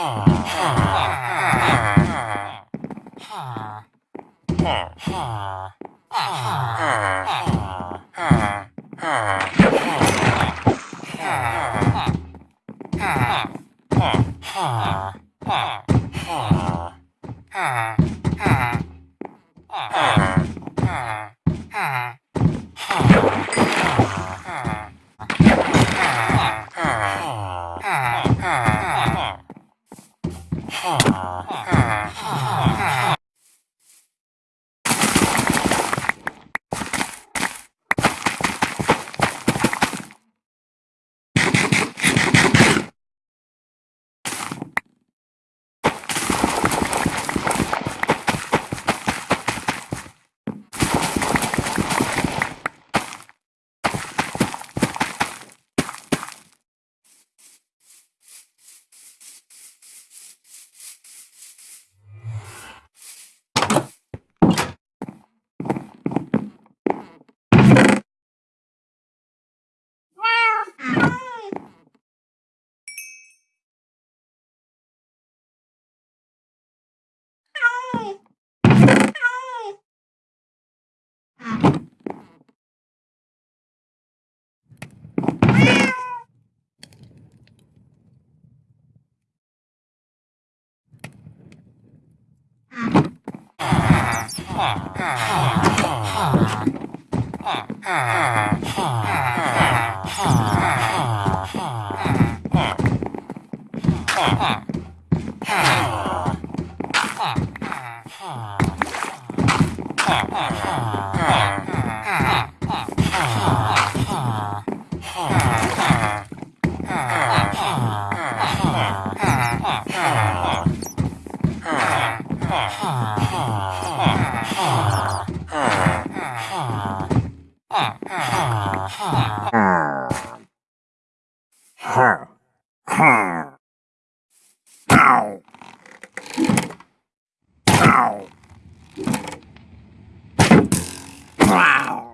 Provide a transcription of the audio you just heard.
Ah. Ah. Ah, ah, ah, ah, ah, ah, ah. Ow! Wow.